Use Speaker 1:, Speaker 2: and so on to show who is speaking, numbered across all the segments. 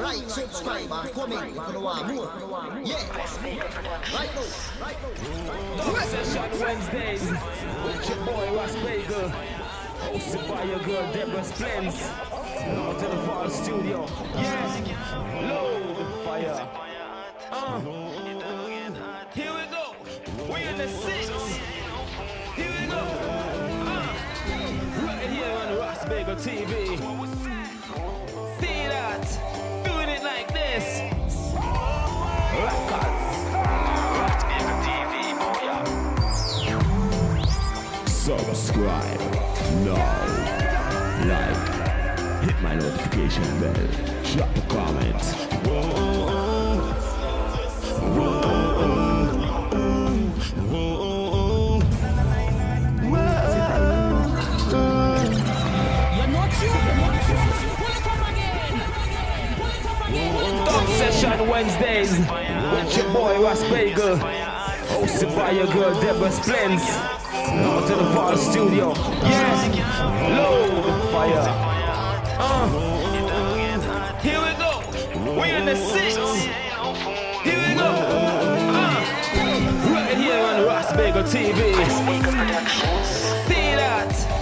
Speaker 1: Right, subscribe and comment if you want more. Yeah. Right now.
Speaker 2: Session Wednesdays with your boy Ross Bagel. Hosted by your girl Deborah Splends. Now to the Fall Studio. Yeah. Load fire. Uh. Here we go. We in the six. Here we go. Uh. Right here on Ross Bagel TV.
Speaker 3: Subscribe now. Like. Hit my notification bell. Drop a comment.
Speaker 2: Dub Wednesdays with your boy Ross Bagel. Hosted by your girl Deborah Splends. Now to the Fall Studio. Yeah. Load fire. Uh. Here we go. We in the six. Here we go. Uh. Right here on Ross Bagel TV. See that?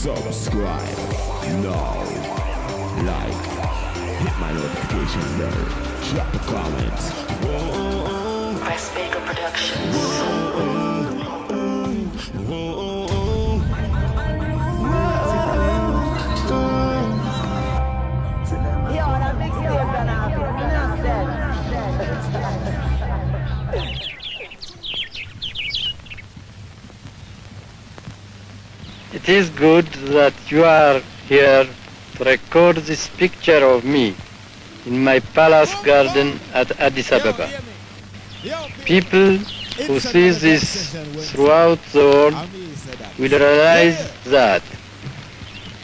Speaker 3: Subscribe now. Like. Hit my notification bell. Drop a comment.
Speaker 4: West Bagel Productions.
Speaker 5: It is good that you are here to record this picture of me in my palace garden at Addis Ababa. People who see this throughout the world will realize that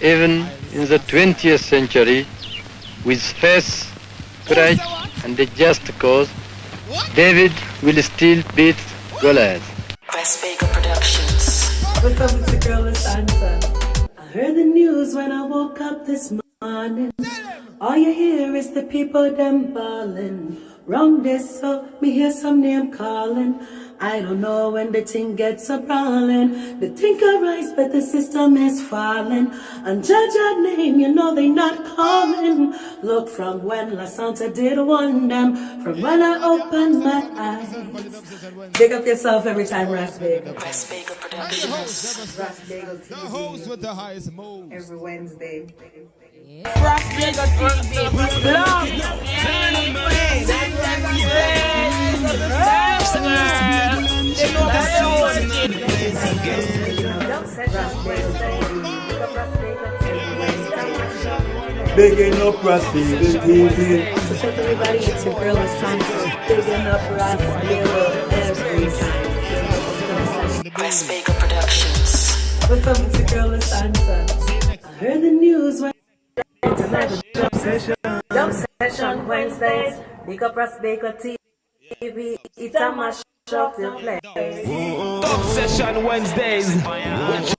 Speaker 5: even in the 20th century, with faith, courage, and a just cause, David will still beat Goliath.
Speaker 4: West Bagel Productions.
Speaker 6: Girl. I heard the news when I woke up this morning. All you hear is the people them ballin'. Wrong this, so me hear some name calling. I don't know when the thing gets a brawling. The think rise, but the system is falling. And judge our name, you know they not coming. Look from when La Santa did one them. From when I opened my eyes. Big up yourself every time, Ras Bagel.
Speaker 4: West Bagel Productions.
Speaker 6: Ras Bagel
Speaker 7: The host with the highest moves.
Speaker 6: every Wednesday.
Speaker 8: Bigging up Ras Bagel TV.
Speaker 6: What's everybody? It's your girl, Asante. Bigging up Ras Bagel every time.
Speaker 4: Bagel Productions.
Speaker 6: What's up, it's your girl, Asante. Heard the news when another jump session. Jump session Wednesdays. Big up Ras Bagel TV. It's a mash up the place.
Speaker 2: Dub Session Wednesdays with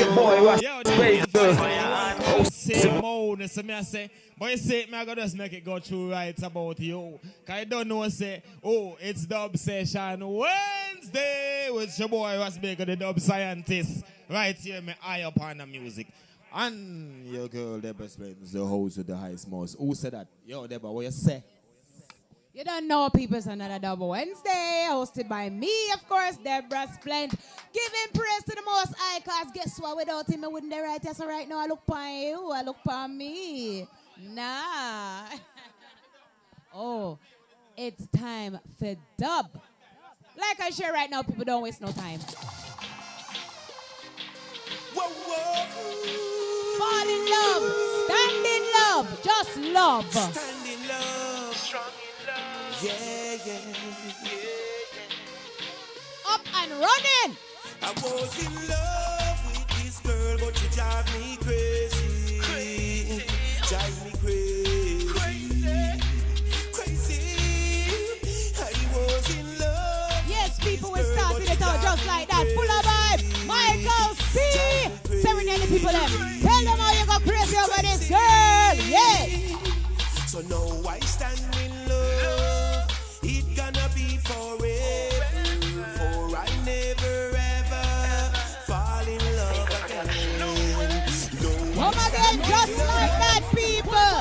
Speaker 2: your boy Ross
Speaker 7: Yo,
Speaker 2: Bagel.
Speaker 7: Simone, so me I say, but you say, me I gotta just make it go through right about you. Cause I don't know, say, oh, it's dub session Wednesday with your boy Ross Baker, the dub scientist. Right here, me eye up on the music. And your girl, Deborah Splends, the host with the highest most. Who said that? Yo, Deborah, what you say?
Speaker 9: You don't know people, it's another Double Wednesday, hosted by me, of course, Deborah Splend. Giving praise to the Most High, cause guess what? Without him, I wouldn't dare write So right now, I look upon you, I look upon me. Nah. oh, it's time for dub. Like I share right now, people don't waste no time. Fall in love, stand in love, just love.
Speaker 10: Stand in love. Strong in love. Yeah, yeah, yeah.
Speaker 9: Up and running.
Speaker 10: I was in love with this girl, but she drive me crazy. Crazy. Drive me crazy. Crazy. I was in love.
Speaker 9: Yes, people will start it out just like So now I
Speaker 10: stand in love. It gonna be forever. For I never ever fall in love again.
Speaker 9: Come again, just like that, people.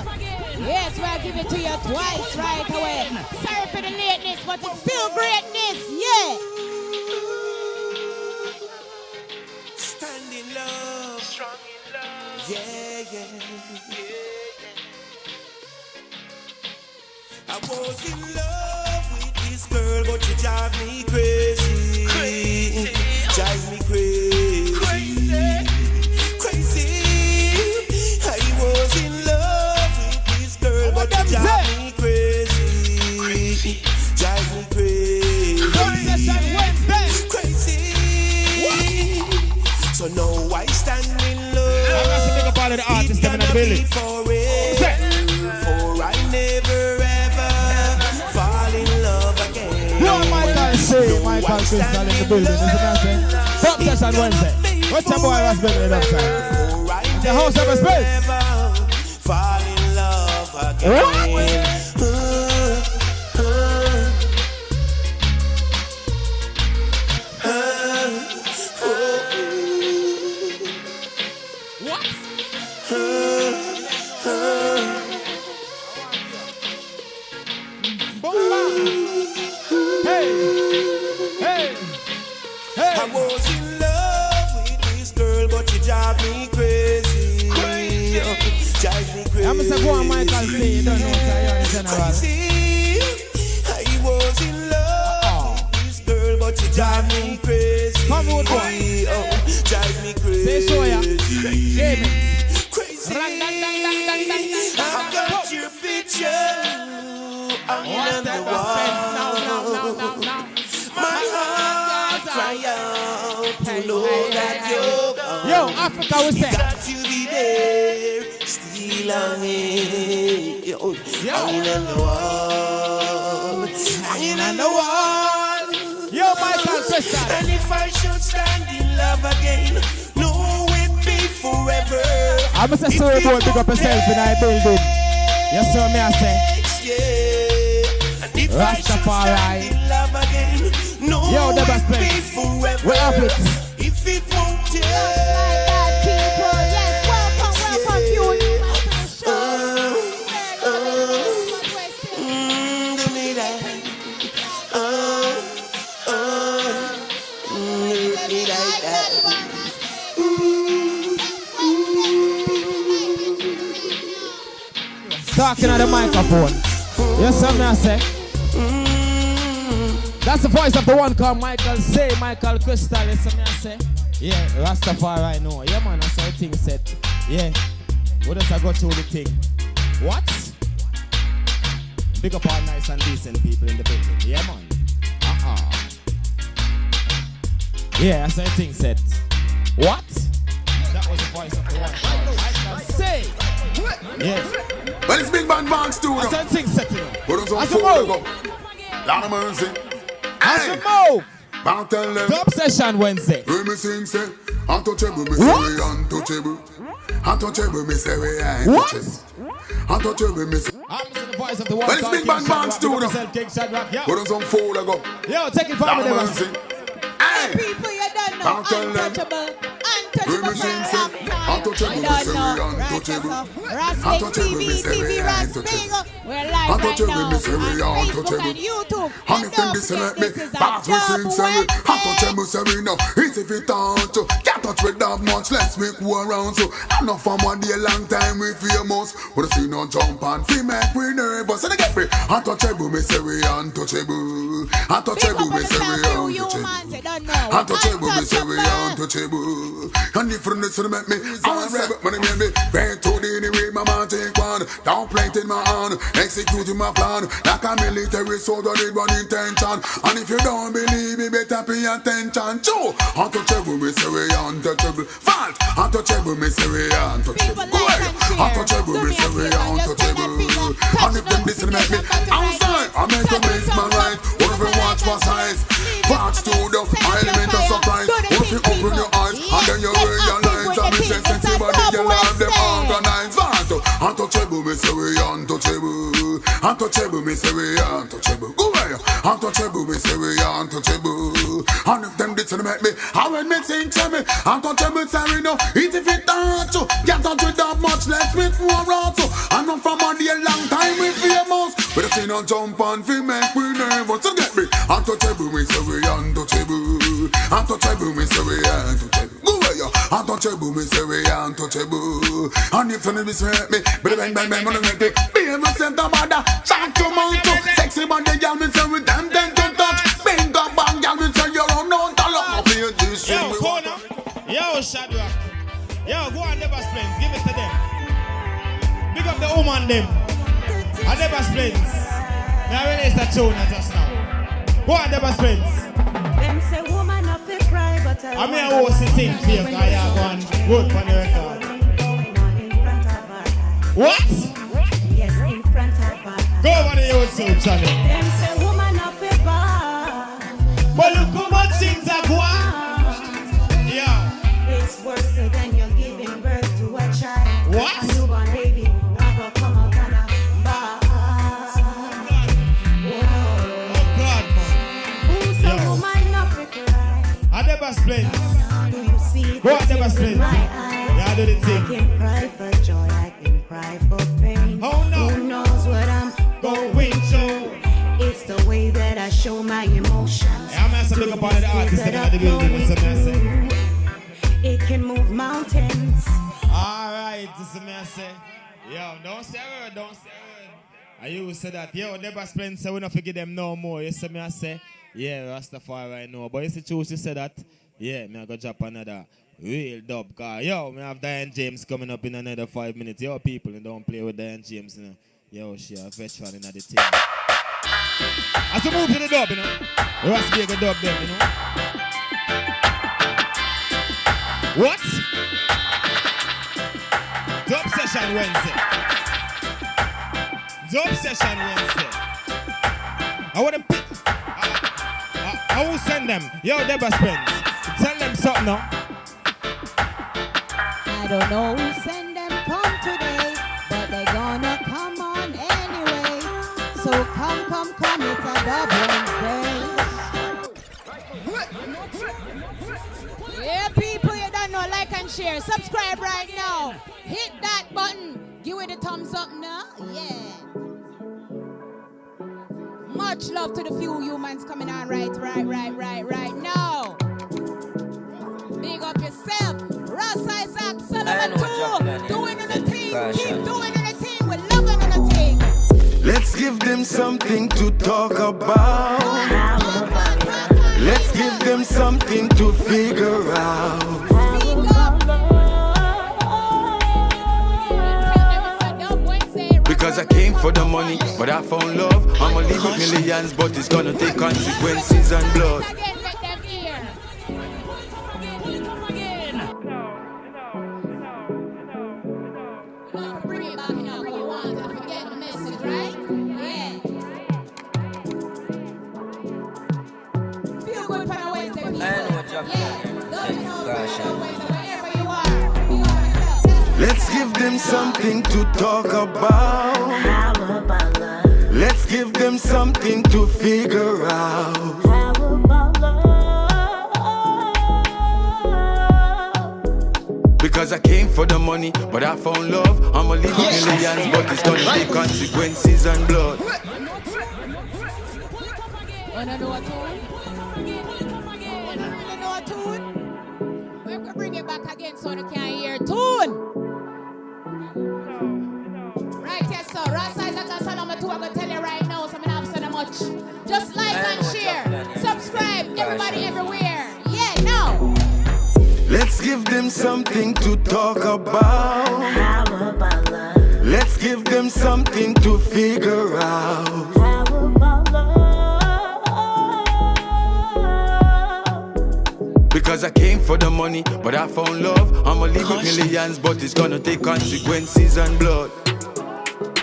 Speaker 9: Yes, we'll give it to you twice right away. Sorry for the lateness, but it's still greatness.
Speaker 10: I was in love with this girl, but she drive me crazy. Crazy. Drive me crazy. Crazy. Crazy. I was in love with this girl, oh, but she drive me crazy. Drive me crazy. Crazy. So now I stand in love.
Speaker 7: I'm to think about the artist in the building. Crystal in the building. Is it not saying? Top session Wednesday. What's your boy better than upside? The house of a space.
Speaker 10: Fall in love again. I
Speaker 7: I'm going to say, sorry, boy, pick up yourself in our building. Yes, sir, me I say.
Speaker 10: Yeah. And if I should stand
Speaker 7: Rastafari.
Speaker 10: love again, no,
Speaker 7: Yo, the best
Speaker 10: be
Speaker 7: place.
Speaker 10: forever.
Speaker 7: We Talking at the microphone. Yes, sir, me I say. That's the voice of the one called Michael Say, Michael Crystal. Yes, sir, me I say. Yeah, Rastafari I know. Yeah, man, that's how things set. Yeah. What does I go through the thing? What? Big up all nice and decent people in the building. Yeah, man. Uh-uh. Yeah, that's how things set. What? That was the voice of the one called Michael Say. Yes.
Speaker 11: Well, it's Big Band Band Studio.
Speaker 7: That's how things set. you.
Speaker 11: Put us on
Speaker 7: As a
Speaker 11: phone, go. Lord of mercy.
Speaker 7: As a move.
Speaker 11: Bound tell them.
Speaker 7: Top session Wednesday.
Speaker 11: Hear me sing, say, untouchable, me say we untouchable. Untouchable, me say we untouchable. Untouchable, me say.
Speaker 7: I'm the voice of the one
Speaker 11: Well, it's Big
Speaker 7: King
Speaker 11: Band Band
Speaker 7: Shadrach.
Speaker 11: Studio.
Speaker 7: Big up yourself, King Shadrach.
Speaker 11: Put us on phone, go.
Speaker 7: Yo, take it from
Speaker 11: Lord
Speaker 7: me,
Speaker 11: of
Speaker 7: there,
Speaker 11: mercy.
Speaker 9: People, you don't know.
Speaker 11: Bound tell them.
Speaker 9: Untouchable.
Speaker 11: Hear me
Speaker 9: Untouchable.
Speaker 11: Untouchable,
Speaker 9: You
Speaker 11: me say we untouchable.
Speaker 9: yes, sir. Rasbig
Speaker 11: Untouchable,
Speaker 9: TV,
Speaker 11: say we untouchable.
Speaker 9: We're live right
Speaker 11: Untouchable,
Speaker 9: now
Speaker 11: me say we
Speaker 9: on Facebook
Speaker 11: untouchable.
Speaker 9: and YouTube.
Speaker 11: And
Speaker 9: And
Speaker 11: if them
Speaker 9: don't
Speaker 11: like me,
Speaker 9: this is a
Speaker 11: pass we sing, say we untouchable, say we. Easy if you can't touch with that much. Let's make war so enough from one day, long time we famous. When I see no jump and make we nervous. And I get me, untouchable, me say we untouchable. Untouchable, me say we untouchable. Untouchable, me say we untouchable. And if you listen make me, Rebel, money me, me. Bend to the anyway, my man take one. Down plate in my hand, executing my plan. Like a military soldier, they run intention. And if you don't believe me, better pay attention. Joe, untouchable, me say we untouchable. Fault, untouchable, me say we untouchable. Go ahead, untouchable, me say we untouchable. And if them listen make me, I'm I meant to miss my right. What if you watch my size? Watch to the element of surprise. What if you open your eyes and then you realize I'm sensitive and you love them organized. Vato, untouchable, me say we untouchable. Untouchable, me say we untouchable. Go away, Untouchable, me say we untouchable. And if them did to make me, how when me think to me, untouchable, sorry no. It if it don't you, get touch with that much, let's make more around so. I know from a day long time we famous. But if you don't jump on, we make we nervous. So get me, untouchable, me say we untouchable. Untouchable, me say we untouchable. Go away, yo. Untouchable, me say we untouchable. And if you need me, say me, but bang bang bang, gonna make it. Be a center bada, chat to mount to. Sexy body, girl, me say with them, then to touch. Bang bang bang, girl, me say you're on, no, tell up, me a this.
Speaker 7: Yo, corner. Yo, Shadrach. Yo, go on, never plains. Give it to them. Big up the woman, them. I never plains. Now, release that tune just now. Go on, never plains.
Speaker 12: Them say I
Speaker 7: mean, I was sitting for you, guy. I go on good for the record. What?
Speaker 12: Yes, in front of her.
Speaker 7: Go over the YouTube channel.
Speaker 12: Them say woman the bar.
Speaker 7: But look how much things are going. Yeah.
Speaker 12: It's worse than you're giving birth to a child.
Speaker 7: What? Never explain.
Speaker 12: Do you see
Speaker 7: Go on, never
Speaker 12: tears
Speaker 7: explain.
Speaker 12: in my eyes?
Speaker 7: Yeah, do the
Speaker 12: I
Speaker 7: thing.
Speaker 12: can cry for joy, I can cry for pain.
Speaker 7: Oh, no.
Speaker 12: Who knows what I'm
Speaker 7: Going through.
Speaker 12: It's the way that I show my emotions.
Speaker 7: Yeah, I'm going to look up on the artist in the building. That's what I say.
Speaker 12: It can move mountains.
Speaker 7: All right, this is me Yo, don't say a word, don't say a word. I used to say that. Yo, never spend, so we don't forget them no more. You see me I say, yeah, Rastafari right now. But you see, choose to say that, yeah, me I go drop another real dub car. Yo, me have Diane James coming up in another five minutes. Yo, people, and don't play with Diane James, you know. Yo, she a veteran in the team. As we move to the dub, you know. We must be a dub them, you know. What? Dub session Wednesday. Dub session Wednesday. I want to. I, will send them. Yo, Deborah Spence. Tell them something now.
Speaker 9: I don't know who send them come today, but they gonna come on anyway. So come, come, come, it's a dub Wednesday. Yeah, people, you don't know, like and share. Subscribe right now. Hit that button. Give it a thumbs up now. Yeah. Much love to the few humans coming on right, right, right, right, right now. Big up yourself. Ross Isaac, Solomon too. Doing on the thing. Keep doing on the thing. We're loving on the thing.
Speaker 13: Let's give them something to talk about. Let's give them something to figure out. For the money, but I found love. I'ma leave with millions, but it's gonna take consequences and blood. Let's give them something to talk about. Let's give them something to figure out. Because I came for the money, but I found love. I'ma leave with millions, but it's gonna take consequences and blood.
Speaker 9: Wanna know a tune? Wanna really know a tune? Not so much. Just like and share. Subscribe, everybody, everywhere. Yeah, now.
Speaker 13: Let's give them something to talk about. How about love? Let's give them something to figure out. Because I came for the money, but I found love. I'ma leave with millions, but it's gonna take consequences and blood.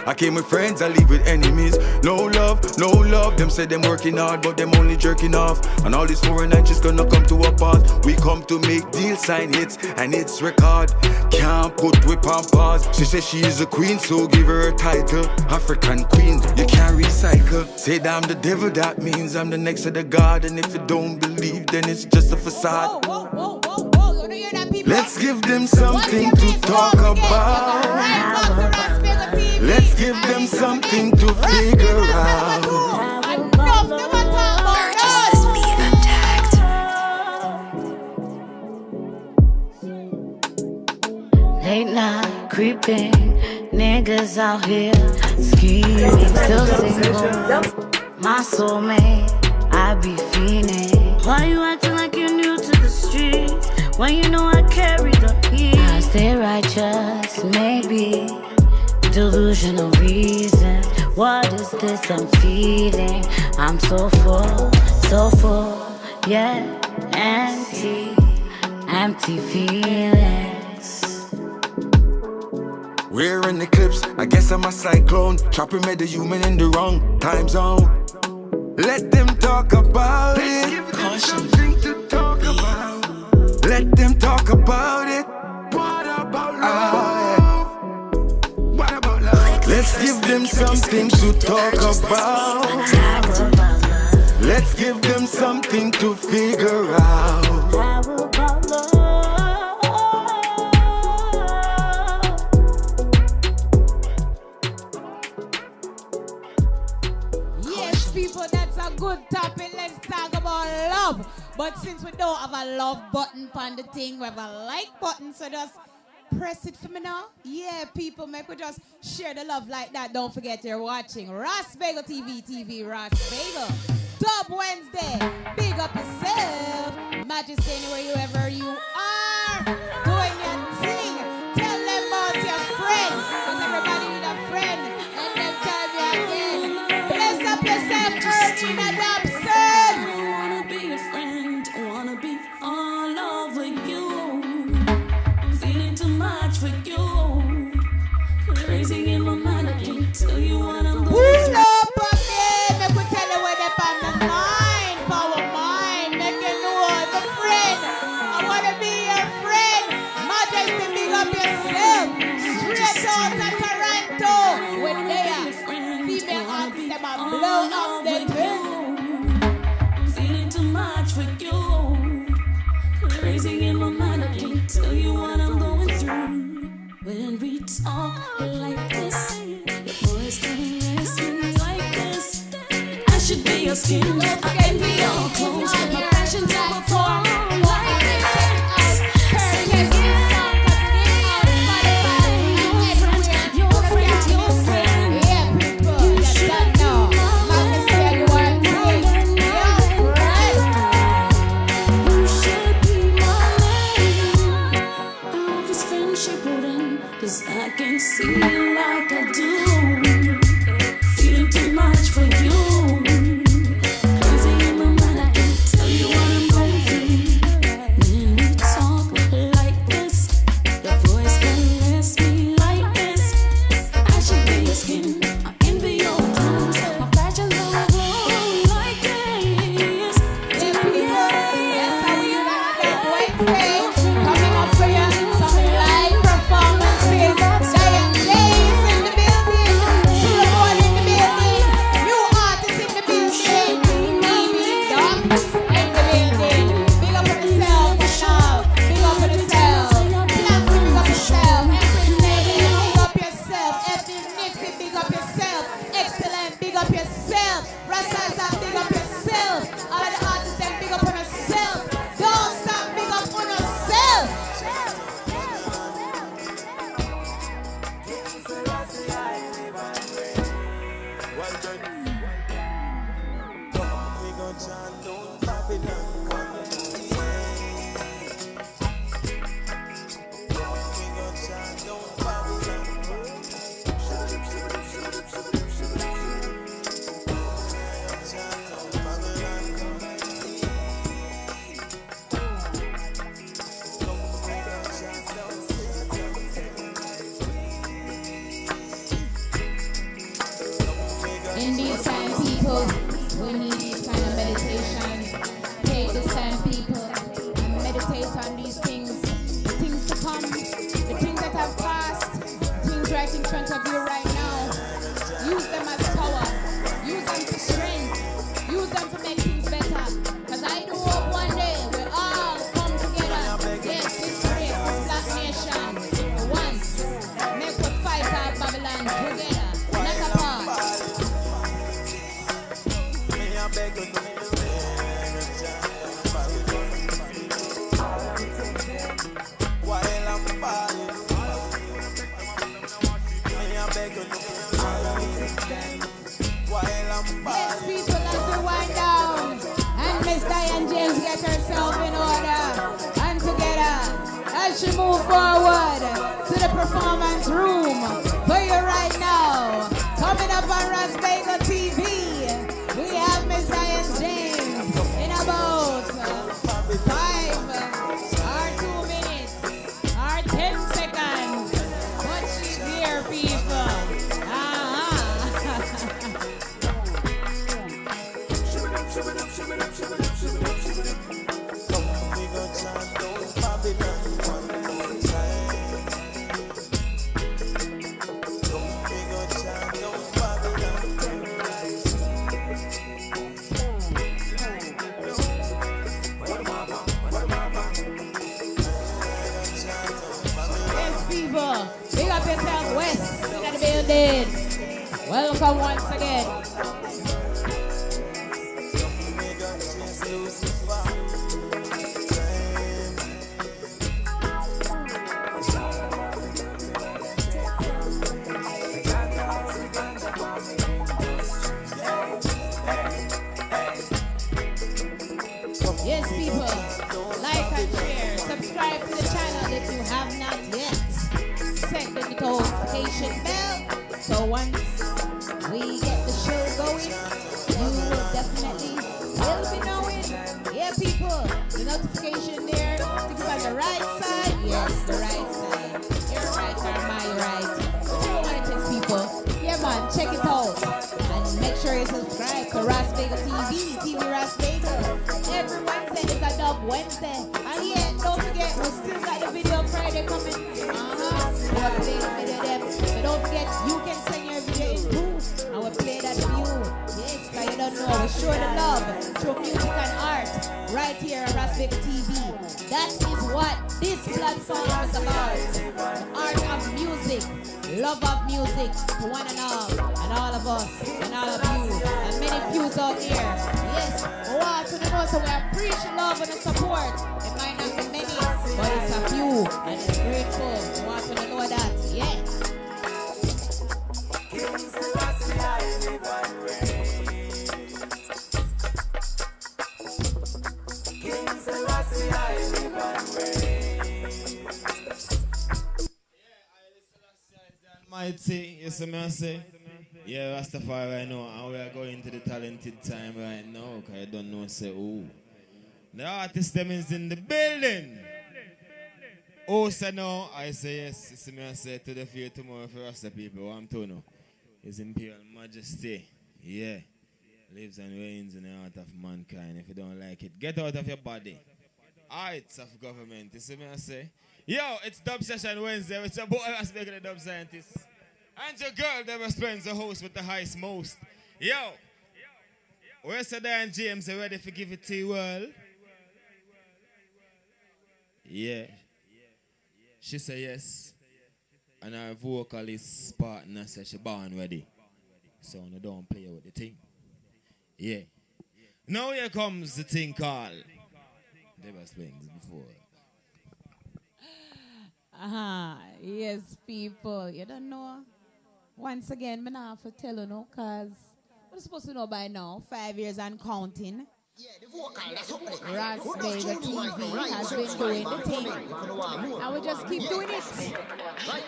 Speaker 13: I came with friends, I leave with enemies. No love, no love. Them say them working hard, but them only jerking off. And all these foreign just gonna come to a pass. We come to make deals, sign hits, and it's record. Can't put whip on pause. She says she is a queen, so give her a title. African queen, you can't recycle. Say that I'm the devil, that means I'm the next to the God. And if you don't believe, then it's just a facade. Let's give them something to talk about. Let's give them something to figure out.
Speaker 14: Late night creeping, niggas out here scheming, still single. My soulmate, I be fiending. Why you acting like you're new to the street when you know I carry the heat? I stay righteous, maybe delusional reason. What is this I'm feeling? I'm so full, so full, yeah, empty, empty feelings.
Speaker 13: We're in the eclipse, I guess I'm a cyclone. Chopping made the human in the wrong time zone. Let them talk about it. Give them something to talk about. Let them talk about it. Them something to talk about. Let's give them something to figure out.
Speaker 9: Yes, people, that's a good topic. Let's talk about love. But since we don't have a love button on the thing, we have a like button, so just press it for me now. Yeah, people, make we just share the love like that. Don't forget you're watching Ross Bagel TV, TV Ross Bagel. Dub Wednesday. Big up yourself. Majesty anywhere you ever you are. Doing your your
Speaker 15: skin,
Speaker 9: definitely will be knowing. Yeah, people. The notification there. Think about the right side. Yes, the right side. Your right or my right. Is, people. Yeah, man. Check it out. And make sure you subscribe to Ras Bagel TV, TV Ras Bagel. Every Wednesday is a dub Wednesday. And yeah, don't forget, we still got the video Friday coming. Uh-huh. We'll video them. But don't forget, you can send your video in too. And we'll play that for you. Yes, know. We show the love through music and art right here on Ras TV. That is what this platform is about. The art of music, love of music to one and all, and all of us, and all of you, and many fews out there. Yes, we want to know so we appreciate love and the support. It might not be many, but it's a few, and it's grateful. We want to know that. Yeah.
Speaker 7: Mighty, you see me I say? Yeah, Rastafari right now, and we are going to the talented time right now, because I don't know, say, oh. The artist them is in the building. Oh, say no, I say yes. See me I say to the fear tomorrow for Rasta people, I'm telling you. His Imperial Majesty, yeah, lives and reigns in the heart of mankind. If you don't like it, get out of your body. Heights of government, you see I say? Yo, it's Dub Session Wednesday. It's your boy that's making the Dub Scientist. And your girl never spends the host with the highest most. Yo, where's the Dan James? Are ready for give it to you world? Yeah. She say yes. And our vocalist partner said she born ready. So no don't play with the thing. Yeah. Now here comes the thing called. Never swings before.
Speaker 9: Uh-huh. Yes, people. You don't know. Once again, me not have to tell you no, cause we're supposed to know by now. Five years and counting. Ras Bagel TV has been doing the thing. And we just keep doing it.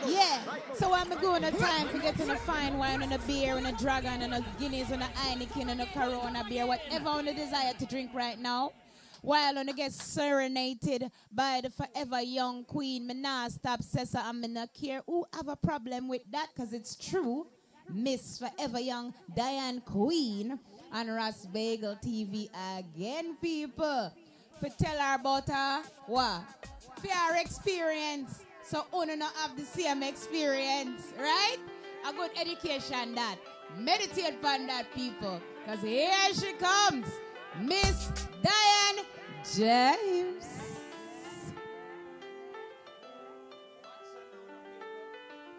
Speaker 9: Yeah. So I'm going to time for getting a fine wine and a beer and a dragon and a Guinness and a Heineken and a Corona beer, whatever on the desire to drink right now. While on get serenaded by the forever young queen, me nah stop Sessa and me not care who have a problem with that, cause it's true. Miss Forever Young Diane Queen on Ras Bagel TV again, people. For tell her about her what? For her experience. So Una not have the same experience, right? A good education that. Meditate on that, people. Because here she comes. Miss Diane James.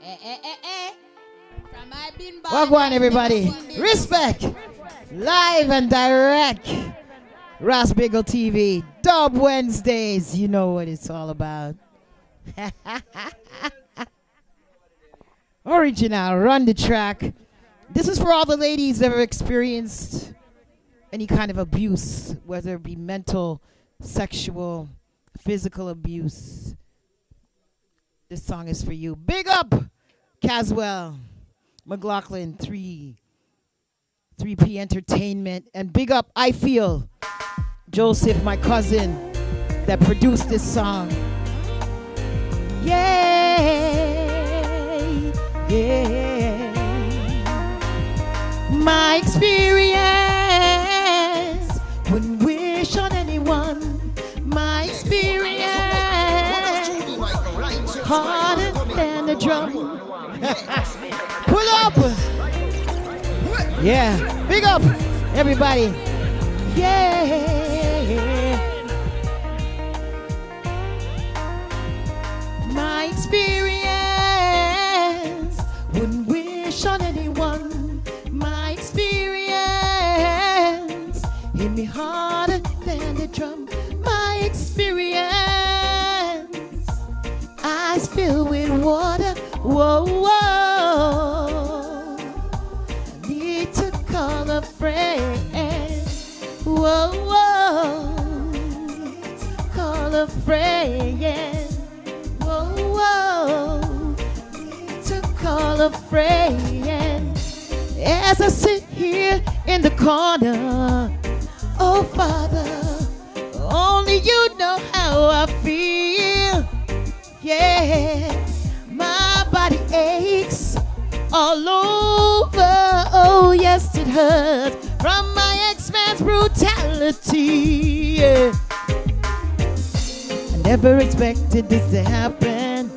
Speaker 9: Eh, eh, eh, eh. From.
Speaker 16: Well, everybody. Respect. Live and direct. Ross Bagel TV. Dub Wednesdays. You know what it's all about. Original. Run the track. This is for all the ladies that have experienced any kind of abuse, whether it be mental, sexual, physical abuse. This song is for you. Big up, Caswell, McLaughlin, 3, 3P Entertainment, and big up, I Feel, Joseph, my cousin, that produced this song. Yay, yeah. My experience on anyone. My experience harder than the drum. Pull up. Yeah, big up, everybody. Yeah. My experience Whoa. I need to call a friend. Whoa, whoa. Call a friend. Whoa, whoa. Need to call a friend. As I sit here in the corner, oh Father, only you know how I feel. Yeah, all over. Oh, yes, it hurts from my ex-man's brutality. Yeah. I never expected this to happen.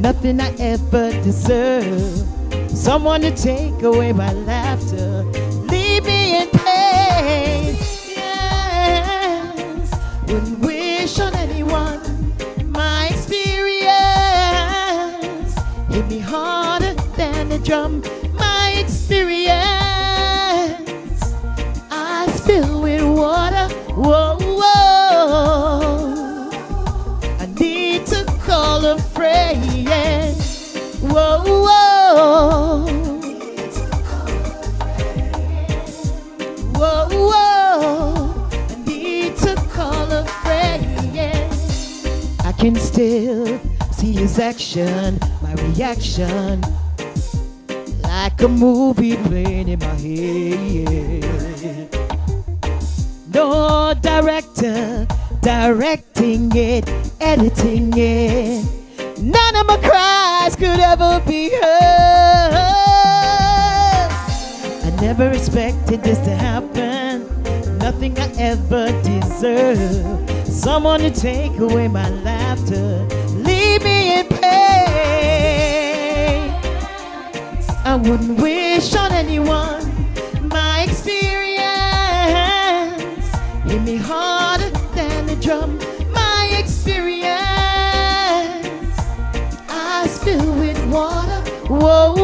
Speaker 16: Nothing I ever deserve. Someone to take away my laughter, drum. My experience, eyes filled with water. Whoa, whoa. I need to call a friend. Whoa. Whoa, whoa. I need to call a friend. I can still see his action, my reaction, like a movie playing in my head. No director directing it, editing it. None of my cries could ever be heard. I never expected this to happen. Nothing I ever deserved. Someone to take away my laughter, I wouldn't wish on anyone. My experience hit me harder than a drum. My experience eyes filled with water. Whoa.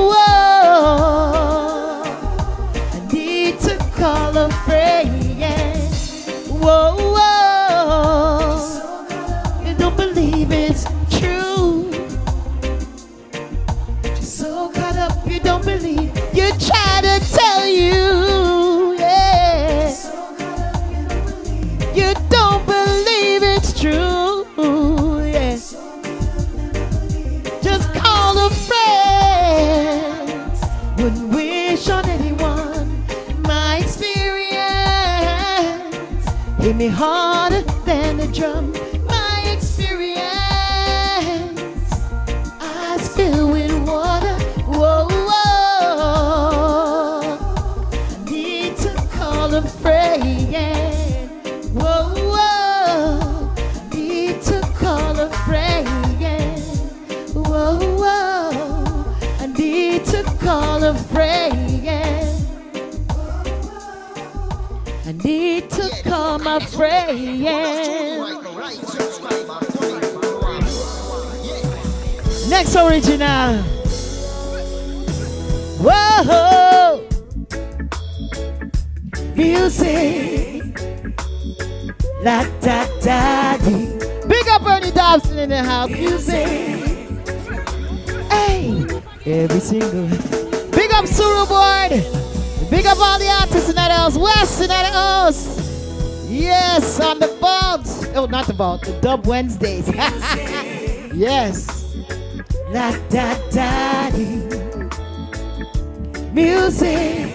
Speaker 16: Drum. Next original. Whoa, music, la da da dee. Big up Ernie Dobson in the house. Music, hey, every single. Big up Suru Board. Big up all the artists in that house. West in that house. Yes, on the vault. Oh, not the vault. The Dub Wednesdays. yes. La da da dee. Music.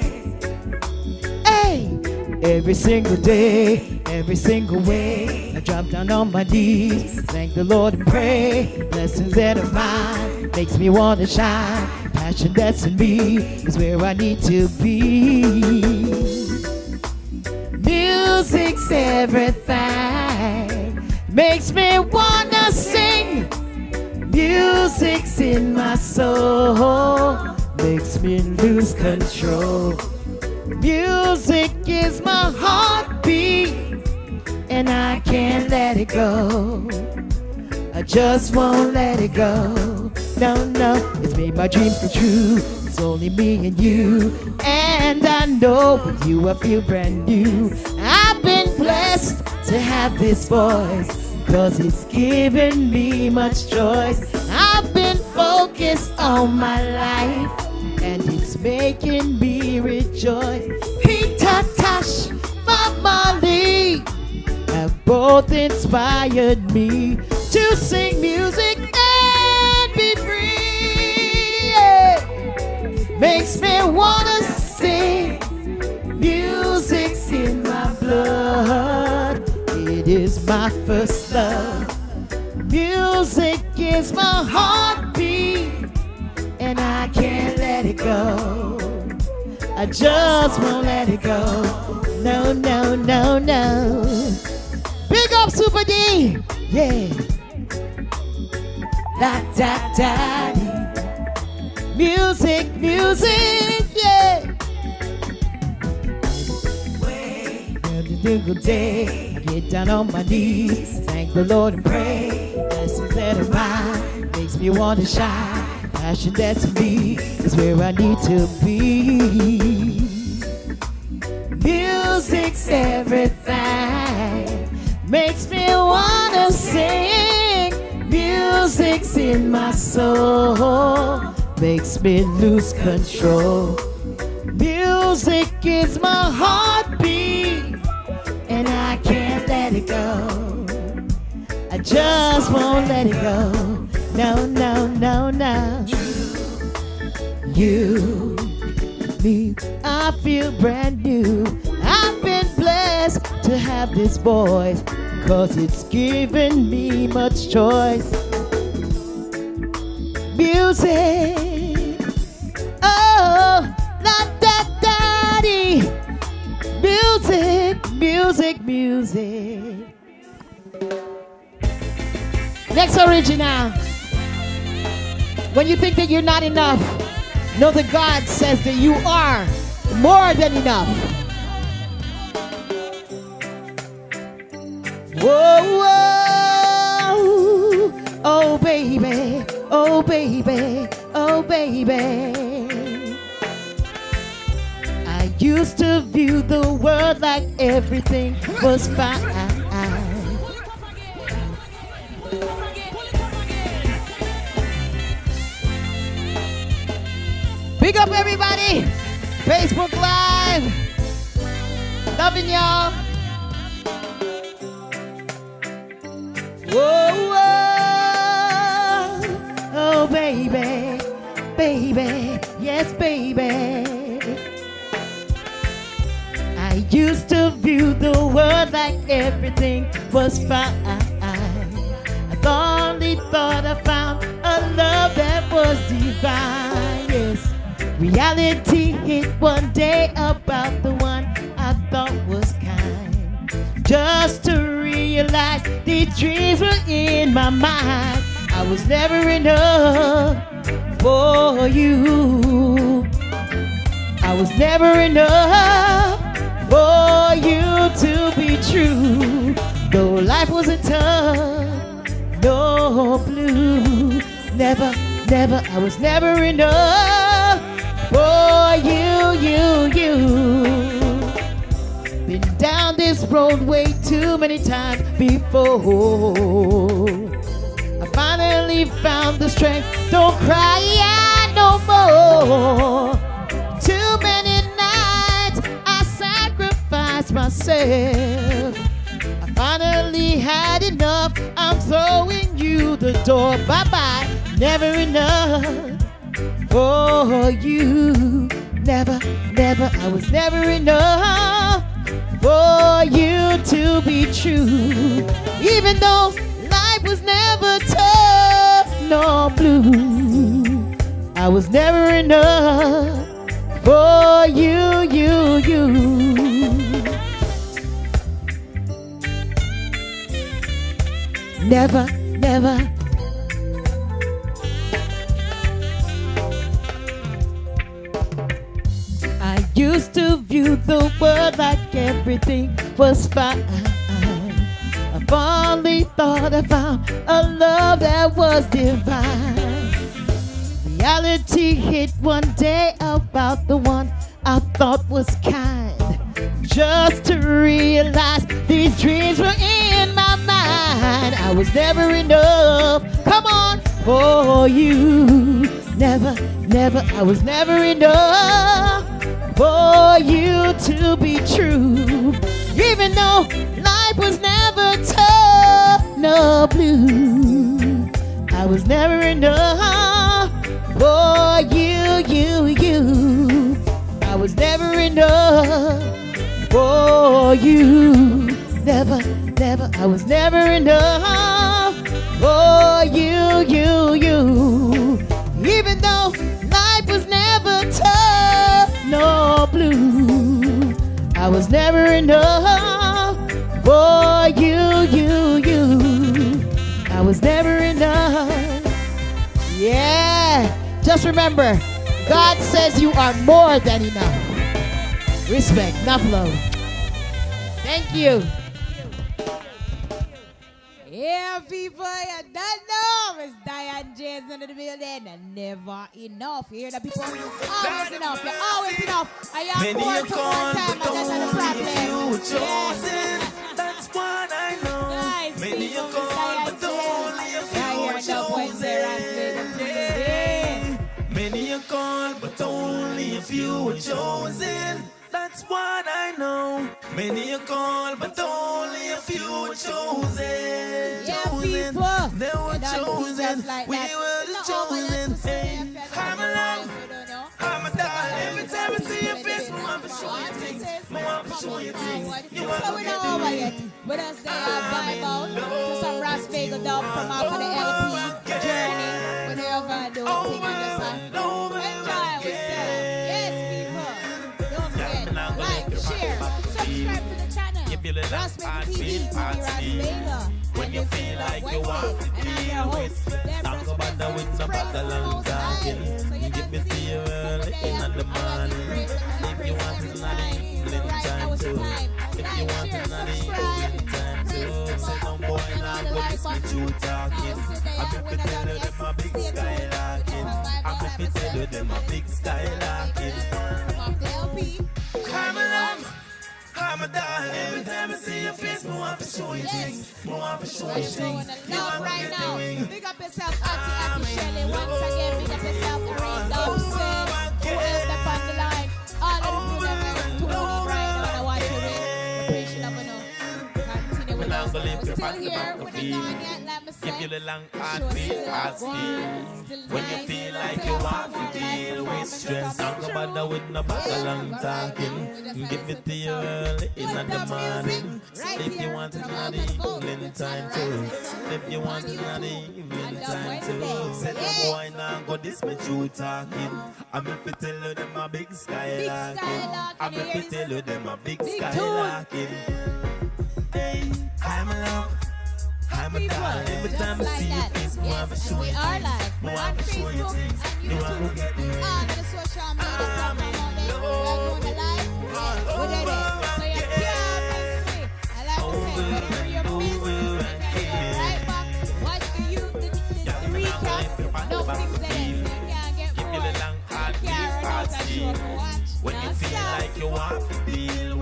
Speaker 16: Hey. Every single day, every single way. I drop down on my knees, thank the Lord and pray. Blessings that are mine makes me want to shine. Passion that's in me is where I need to be. Music's everything, makes me wanna sing. Music's in my soul, makes me lose control. Music is my heartbeat, and I can't let it go. I just won't let it go. No, no, it's made my dreams come true. It's only me and you, and I know with you I feel brand new. I've been blessed to have this voice, cause it's given me much choice. I've been focused all my life, and it's making me rejoice. Peter Tosh, Mama Lee have both inspired me to sing music and be free. Yeah. Makes me wanna sing. Music's is my first love. Music is my heartbeat, and I can't let it go. I just won't let it go. No, no, no, no. Big up Super D. Yeah. La da da dee. Music, music, yeah. Every single day, get down on my knees, thank the Lord and pray. Blessings that are mine makes me want to shine. Passion that's me is where I need to be. Music's everything, makes me wanna sing. Music's in my soul, makes me lose control. Music is my heartbeat, and I let it go. I just won't let it go. No, no, no, no. You, me, I feel brand new. I've been blessed to have this voice, cause it's given me much choice. Music, oh. Music, music, music. Next original. When you think that you're not enough, know that God says that you are more than enough. Whoa, whoa, oh baby, oh baby, oh baby. Used to view the world like everything was fine. Big up everybody. Facebook Live. Loving y'all. Whoa, whoa. Oh, baby. Baby. Yes, baby. Used to view the world like everything was fine. I only thought I found a love that was divine. Yes. Reality hit one day about the one I thought was kind. Just to realize these dreams were in my mind. I was never enough for you. I was never enough for you to be true. Though life wasn't tough, no blue. Never, never, I was never enough for you, you, you. Been down this road way too many times before. I finally found the strength. Don't cry yeah, no more. Sacrificed myself. I finally had enough. I'm throwing you the door. Bye bye. Never enough for you. Never, never, I was never enough for you to be true. Even though life was never tough, no blue. I was never enough for you, you, you. Never, never. I used to view the world like everything was fine. I finally thought found a love that was divine. Reality hit one day about the one I thought was kind. Just to realize these dreams were in I was never enough. Come on, for you. Never, never, I was never enough for you to be true. Even though life was never tough, no blue. I was never enough for you, you, you. I was never enough for you. Never, I was never enough for you, you, you. Even though life was never tough, no blue. I was never enough for you, you, you. I was never enough. Yeah. Just remember, God says you are more than enough. Respect, enough love. Thank you.
Speaker 9: People, you don't know. It's Diane James in the building. And never enough. You hear the people? Always enough. You're always enough. And you're
Speaker 10: Many
Speaker 9: poor to one time.
Speaker 10: but
Speaker 9: that's the
Speaker 10: only if you
Speaker 9: problem.
Speaker 10: were chosen. That's what I know.
Speaker 9: Nice
Speaker 10: Many you
Speaker 9: people, Messiah
Speaker 10: but only you were
Speaker 9: up Wednesday,
Speaker 10: chosen.
Speaker 9: Rascal.
Speaker 10: Many you call, but only if you were chosen. That's what I know. Many you call, but only you were chosen.
Speaker 9: Yeah,
Speaker 10: chosen.
Speaker 9: people.
Speaker 10: They were
Speaker 9: You don't see
Speaker 10: chosen.
Speaker 9: like
Speaker 10: we were the
Speaker 9: Not over there
Speaker 10: chosen. Hey,
Speaker 9: if you're
Speaker 10: I'm alive.
Speaker 9: you don't know.
Speaker 10: I'm a. Every time I see your face, I want to show you things. I want to show you things. You want to get
Speaker 9: over yet. But us they are vibe out to some Ras Vegas dub from out of the LP journey. Whatever I do thing and just uh, the channel. Ras Vegas TV, TV Ras
Speaker 10: When you feel like you want to deal with Talk about the with the battle and talking. Give me to you early in the morning. If you want it not evening time. Too If you want it not evening time too Say no boy now go listen to you talking? I'm if you tell you them a big skylarking. I'm if you tell you them a big skylarking. Come along I'm a darling. Every time I see your face, more want to show you things. More want to show you things.
Speaker 9: the love right now. Big up yourself, Auntie Auntie Shelley. Once again, big up yourself, Ernie Dobson. Oh, Who else up on the line? Continue with us. We're still here. We're not gone yet. Let me say.
Speaker 10: Give you the long heartbeat,
Speaker 9: still
Speaker 10: heartbeat.
Speaker 9: Still
Speaker 10: When you feel like you want to deal with stress,
Speaker 9: coming
Speaker 10: talk
Speaker 9: true.
Speaker 10: about that with no bottle long talking. Give it to you early in the morning. If you want it in the evening time too. If you want it in the evening time too. Say oh, the boy now go this me you talking. I'm if you tell you them a big skylarking. I'm if you tell you them a big skylarking. Hey, I'm a. I'm a dollar every time I see
Speaker 9: like
Speaker 10: your face.
Speaker 9: Yes, we are live. We're on
Speaker 10: Facebook and
Speaker 9: YouTube.
Speaker 10: Ah,
Speaker 9: we
Speaker 10: are going live. We.
Speaker 9: So
Speaker 10: you
Speaker 9: can't miss me. I like to say, whatever you miss, you the recap. No things that
Speaker 10: you can't get bored. You can't run out up. Watch. When you feel like you want to deal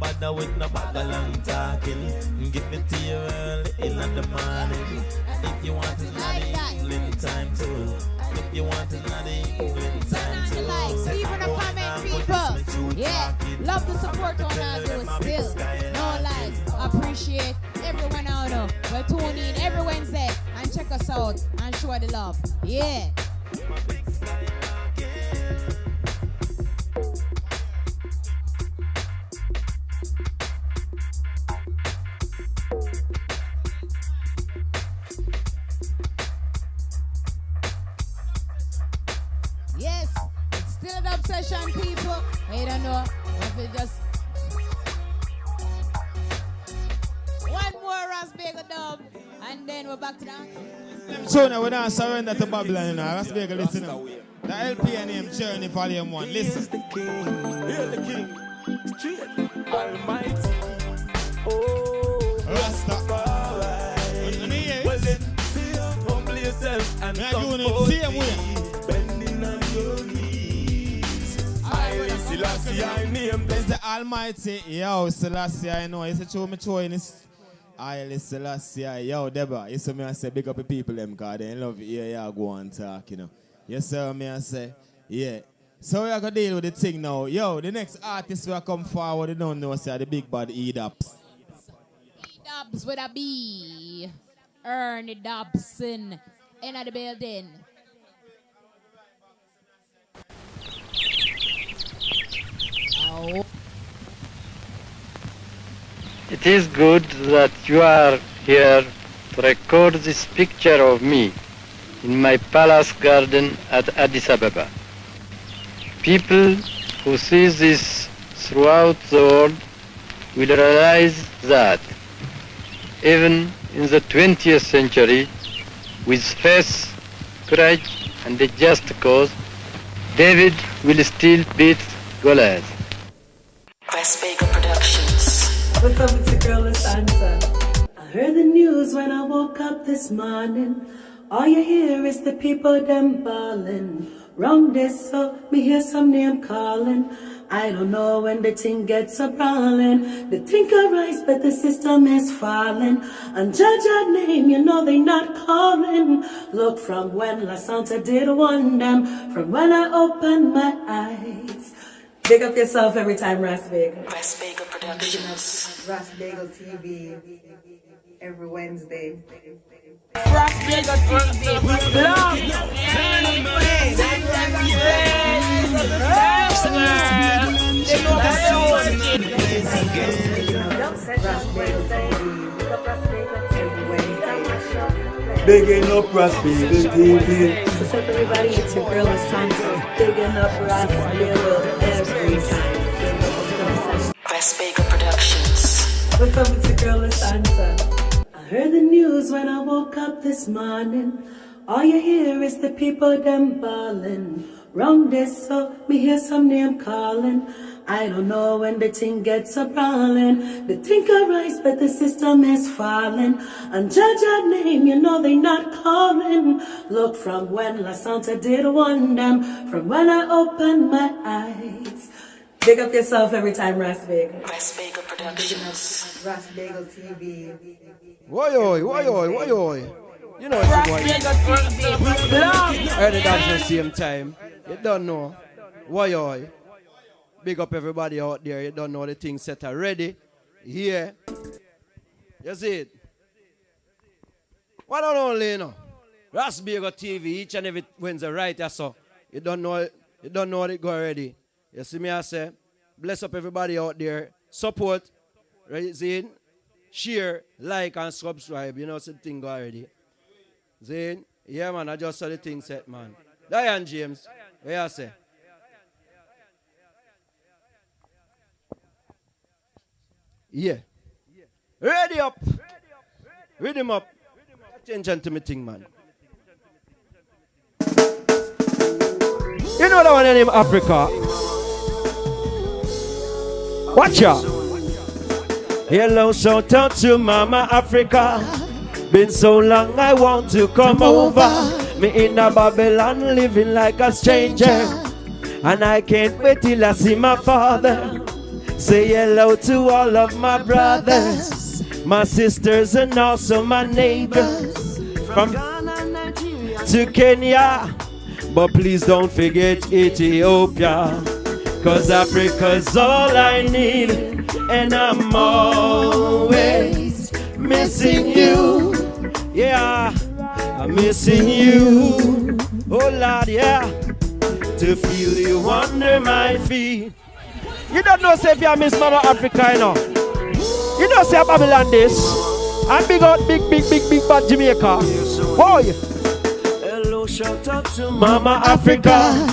Speaker 10: with stress, talk about that with no bother long talking. Give it to you early in the morning. If you want it in the evening time too. If you want oh, it in the evening time too.
Speaker 9: Leave in the comment, people. Yeah, love the support on our do still. No lies. Appreciate everyone out there. We're tuning in every Wednesday and check us out and show the love. Yeah. That.
Speaker 7: So now we don't surrender to Babylon, you know. Make a listen. The LP and him Journey Volume 1. Listen.
Speaker 10: Hear the king. Straight. Almighty. Oh.
Speaker 7: Rasta.
Speaker 10: Well then, see you, humble yourself and
Speaker 7: Me a
Speaker 10: come forth.
Speaker 7: way.
Speaker 10: Bending on your knees. I Selassie, I name
Speaker 7: It's the Almighty. Yo, Selassie, I know. It's a true me showing this. I Selassie, yo, Deborah. You see me I say big up the people them cause they love yeah, yeah, go and talk, you know. Yes, sir, me I say, yeah. So we are gonna deal with the thing now. Yo, the next artist will come forward, you don't know, say the big bad E-Daps.
Speaker 9: Dubs with a B. Ernie Dobson in the building. Oh.
Speaker 5: It is good that you are here to record this picture of me in my palace garden at Addis Ababa. People who see this throughout the world will realize that even in the 20th century, with faith, courage, and a just cause, David will still beat Goliath.
Speaker 6: What's up, it's your girl, it's Sansa. I heard the news when I woke up this morning. All you hear is the people them ballin'. Wrong this, so me hear some name calling. I don't know when the thing gets a brawling. The think I rise, but the system is falling. And judge our name, you know they not calling. Look from when La Santa did one them, from when I opened my eyes. Big up yourself every time, Ras Vegas.
Speaker 4: West Baker Productions.
Speaker 17: Ras Bagel TV every Wednesday.
Speaker 8: Bigging up Ras Bagel TV.
Speaker 6: What's up, everybody? It's your girl, Sansa. Bigging up Bagel every time.
Speaker 4: West Baker Productions.
Speaker 6: What's up, it's your girl, Sansa. I heard the news when I woke up this morning. All you hear is the people them ballin'. Wrong this, so me hear some name calling. I don't know when the thing gets a brawling. The think I rise, but the system is falling. And judge our name, you know they not calling. Look from when La Santa did one them, from when I opened my eyes. Big up yourself every time, Ras Vegas.
Speaker 4: West Baker Productions.
Speaker 17: Ras Bagel TV.
Speaker 18: Why oi, why oi, why oi? You know it's a boy. Early dance at the same time. You don't know. Why oi? Big up everybody out there. You don't know the thing set already. Here. You see it? One and only, you know. Bagel TV each and every Wednesday, right? So. You don't know. You don't know what it go already. You see me, I say, bless up everybody out there. Support, right? Zane, share, like, and subscribe. You know, it's the thing go already. Zane, yeah, man, I just saw the thing set, man. Diane James, what you say? Yeah. Ready up. Rhythm up. Attention to me thing, man. You know that one name Africa. Watch out. Hello, shout out to Mama Africa. Been so long I want to come over. Me in a Babylon living like a stranger. And I can't wait till I see my father. Say hello to all of my brothers, my sisters, and also my neighbors. From Ghana, Nigeria to Kenya. But please don't forget Ethiopia. Cause Africa's all I need. And I'm always missing you. Yeah, I'm missing you. Oh Lord, yeah. To feel you under my feet. You don't know say if you miss Mama Africa, you know. You know say Babylon this. And big out big, big, big, big bad Jamaica. Boy.
Speaker 10: Hello, shout out to
Speaker 18: Mama Africa.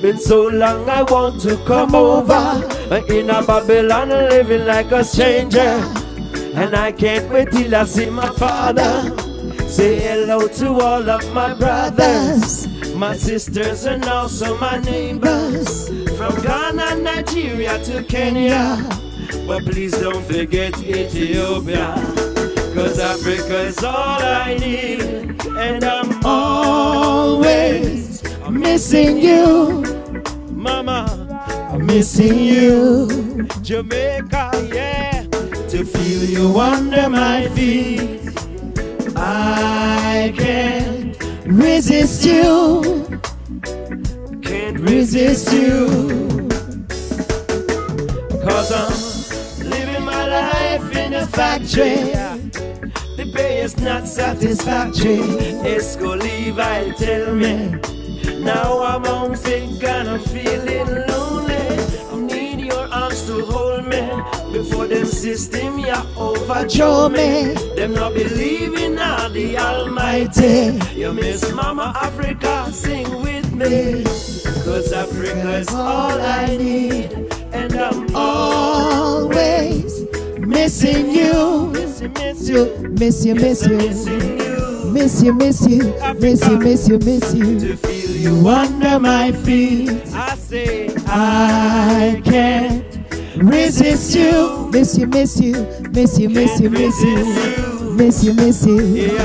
Speaker 18: Been so long I want to come over. In a Babylon living like a stranger. And I can't wait till I see my father. Say hello to all of my brothers, my sisters, and also my neighbors. From Ghana, Nigeria to Kenya. But please don't forget Ethiopia. Cause Africa's all I need. And I'm always missing you. Mama, I'm missing you. Jamaica, yeah. To feel you under my feet. I can't resist you. Can't resist you. Cause I'm living my life in a factory. The pay is not satisfactory. Esco Levi tell me. Now I'm homesick and I'm feeling lonely. I need your arms to hold me before them system ya overthrow me. Them not believing in the Almighty. You miss Mama Africa, sing with me. Cause Africa's all I need, and I'm always missing you. Miss you, miss you,
Speaker 16: Miss you, miss you. Miss you, miss you. Miss you, miss you, miss you.
Speaker 18: to feel you under my feet. I say I can't resist you.
Speaker 16: Miss you, miss you. Miss you, miss you, miss you. Miss you, miss you.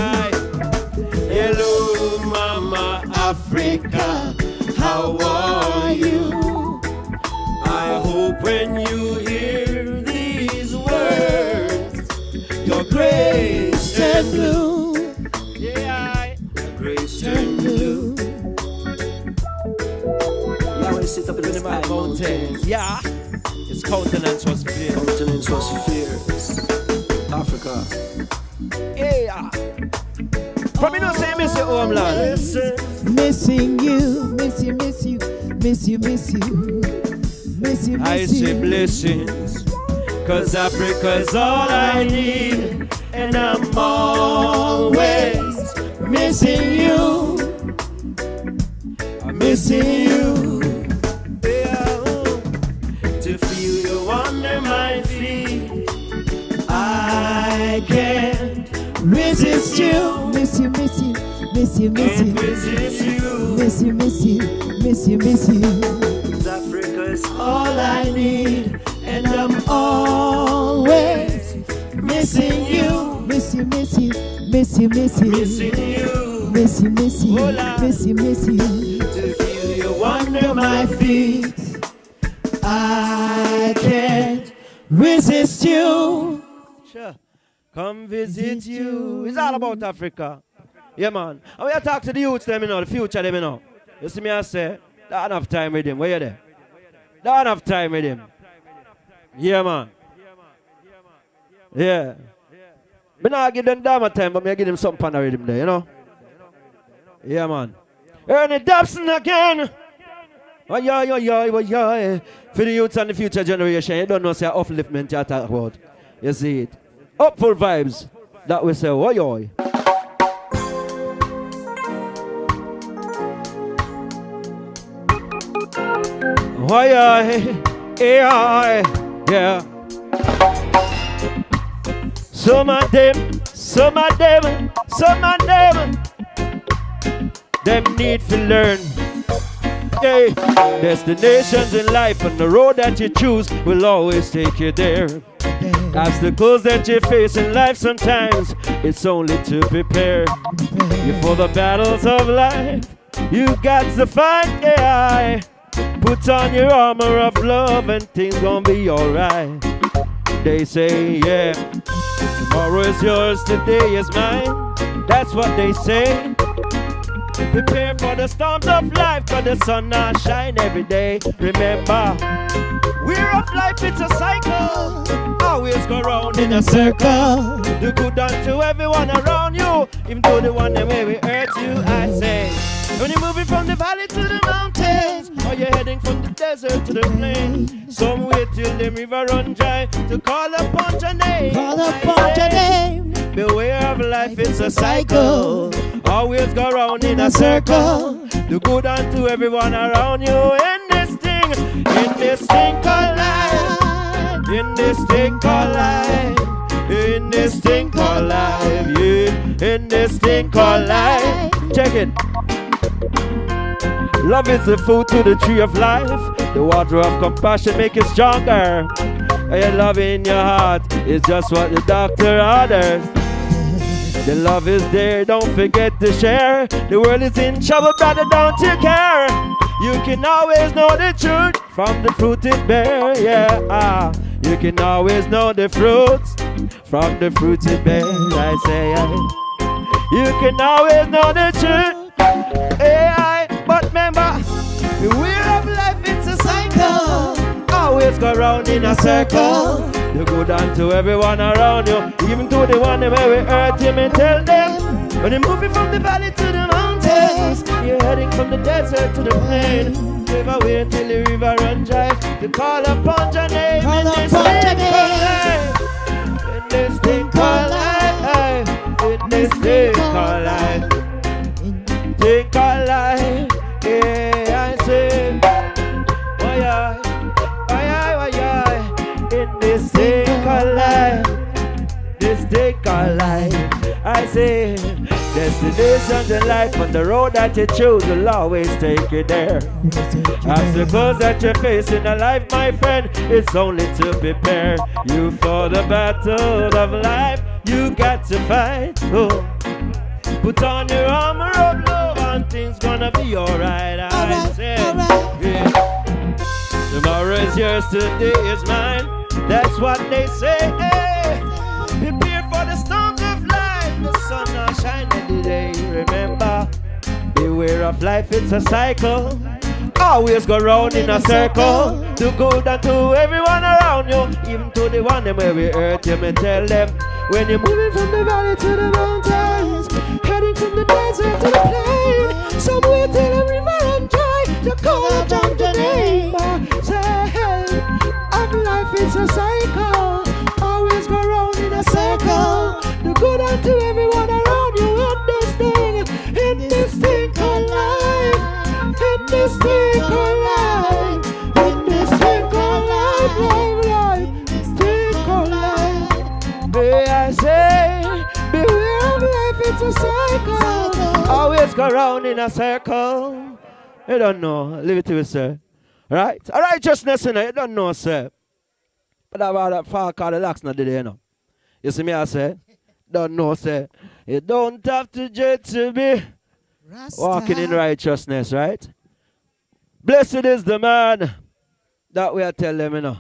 Speaker 18: Hello, Mama Africa. How
Speaker 10: mountains.
Speaker 18: Yeah. its countenance was fierce.
Speaker 10: Countenance was fierce. Africa.
Speaker 18: Yeah. From me no say miss your homeland.
Speaker 16: Missing you. Miss you, miss you. Miss you, miss you. Miss you,
Speaker 18: I
Speaker 16: miss
Speaker 18: say
Speaker 16: you.
Speaker 18: blessings. Cause Africa's all I need. And I'm always missing you. I'm missing you. Resist you.
Speaker 16: Miss you, miss you. Miss you, miss you.
Speaker 18: Can't resist you.
Speaker 16: Miss you, miss you. Miss you, miss you.
Speaker 18: Africa's all I need, and I'm always missing you.
Speaker 16: Miss you, miss you. Miss you, miss you.
Speaker 18: Missing you
Speaker 16: Miss you, miss you. Miss you, miss you.
Speaker 18: to feel you under my feet. I can't resist you. Come visit you. It's all about Africa. Yeah, man. And we talk to the youths, them, you know, the future, them, you know. You see me, I say, don't have time with him. Where you there? Don't have time with him. Yeah, man. Yeah. Me not give them damn time, but me give them some pan with him there, you know? Yeah, man. Ernie Dobson again. Oh, yeah, yeah, yeah, yeah, yeah. For the youths and the future generation, you don't know, say, upliftment you talk about. You see it. Upful vibes. That we say, oh, yeah. Oh, yeah, yeah, yeah. Some of them, some of them, some of them, them need to learn. Hey, destinations in life and the road that you choose will always take you there. Obstacles that you face in life sometimes, it's only to prepare. You for the battles of life, you got to fight, yeah. Put on your armor of love and things gonna be alright. They say, yeah, tomorrow is yours, today is mine. That's what they say. Prepare for the storms of life, cause the sun not shine every day. Remember, we're of life, it's a cycle. Always go round in a circle. Do good unto everyone around you, even though the one that may we hurt you, I say. When you're moving from the valley to the mountains, or you're heading from the desert to the plain, some wait till the river run dry to call upon your name.
Speaker 16: Call upon your name.
Speaker 18: Beware of life, it's a cycle. Always go round in a circle. Do good unto everyone around you in this thing called life, in this thing called life, in this thing called life, yeah, in this thing called life. Check it. Love is the food to the tree of life. The water of compassion make it stronger. And love in your heart is just what the doctor orders. The love is there, don't forget to share. The world is in trouble, brother, don't you care? You can always know the truth from the fruit it bear, yeah. ah. You can always know the fruits from the fruit it bear, I say. You can always know the truth, yeah. But remember, the wheel of life, it's a cycle. Always go round in a circle. You go down to everyone around you, even to the one where we hurt him and tell them. When you're moving from the valley to the mountains, you're heading from the desert to the plain. Never wait till the river run dry to call upon your name.
Speaker 16: Call
Speaker 18: in this thing called life. In this thing called life. In this thing called life. Thing called life. In this thing called life, this thing called life, I say, destinations in life on the road that you choose will always take you there. Obstacles that you face in a life, my friend, it's only to prepare you for the battle of life. You got to fight. Oh. Put on your armor of love and things gonna be alright. I say, yeah. Tomorrow is yours, today is mine. That's what they say. Prepare for the storms of life. The sun not shining today. Remember, beware of life, it's a cycle. Always go round in a circle. Do good unto everyone around you, even to the one them where we hurt you. Me tell them when you're moving from the valley to the mountains, heading from the desert to the plain. Somewhere till the river run dry, you call a cycle. Always go round in a circle. Do good unto everyone around you in this thing, in this thing called life, in this thing called life, in this thing called life, life, life, thing called life. May I say, beware of life, it's a cycle. Always go round in a circle. You don't know. Leave it to you, sir. Right? A righteousness, you know, you don't know, sir. But far the locks not today, you know. You see me, I say? Don't know, say, You don't have to dread to be walking in righteousness, right? Blessed is the man that we are telling them, you know.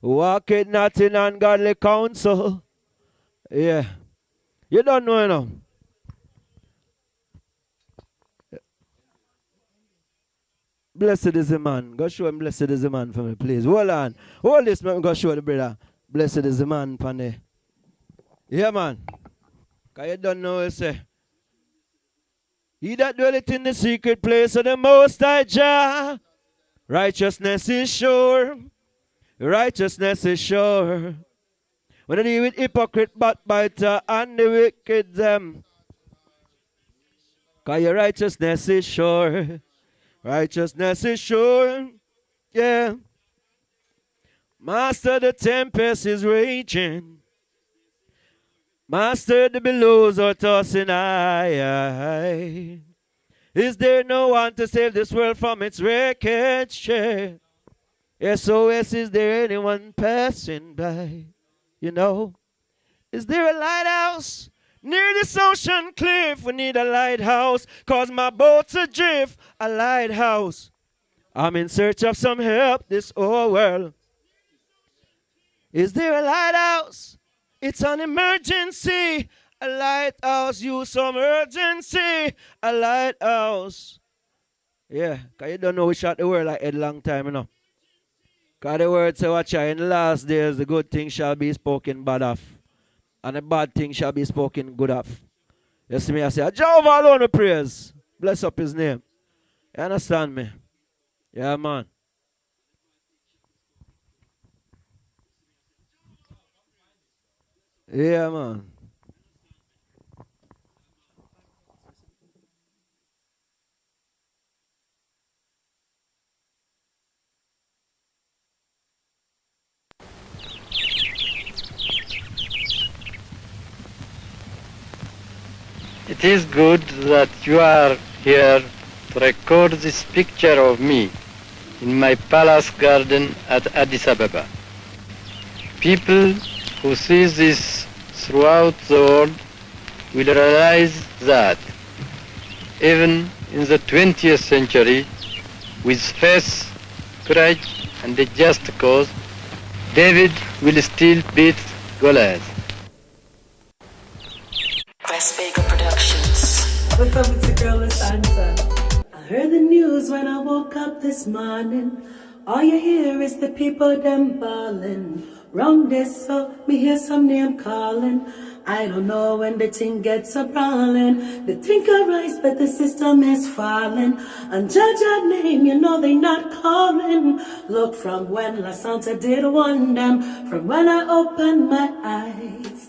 Speaker 18: Walk it not in ungodly counsel. Yeah. You don't know, you know. Blessed is the man. Go show him blessed is the man for me, please. Hold on. Hold this man. Go show the brother. Blessed is the man, pane. Yeah, man. Because you don't know, you say. He that dwelleth in the secret place of the Most High Jah. Righteousness is sure. Righteousness is sure. When I deal with hypocrite, backbiter, and the wicked them. Cause your righteousness is sure. Righteousness is sure. Yeah. Master, the tempest is raging. Master, the billows are tossing high. Is there no one to save this world from its wreckage? SOS, is there anyone passing by? You know, is there a lighthouse Near this ocean cliff, we need a lighthouse, cause my boat's adrift, a lighthouse. I'm in search of some help this old world. Is there a lighthouse? It's an emergency. A lighthouse, use some urgency. A lighthouse. Yeah, cause you don't know we shot the word like a long time, you know. Cause the word say, watch in the last days the good thing shall be spoken bad of. And the bad thing shall be spoken good of. You see me, I say, Jehovah alone we praise. Bless up his name. You understand me? Yeah, man. Yeah, man.
Speaker 5: It is good that you are here to record this picture of me in my palace garden at Addis Ababa. People who see this throughout the world will realize that even in the 20th century, with faith, courage, and a just cause, David will still beat Goliath.
Speaker 6: What's up, it's your girl, it's Ansa. I heard the news when I woke up this morning. All you hear is the people them ballin'. Wrong this, so me hear some name calling. I don't know when the thing gets a brawling. The think I rise, but the system is falling. And judge our name, you know they not calling. Look from when La Santa did one them, from when I opened my eyes.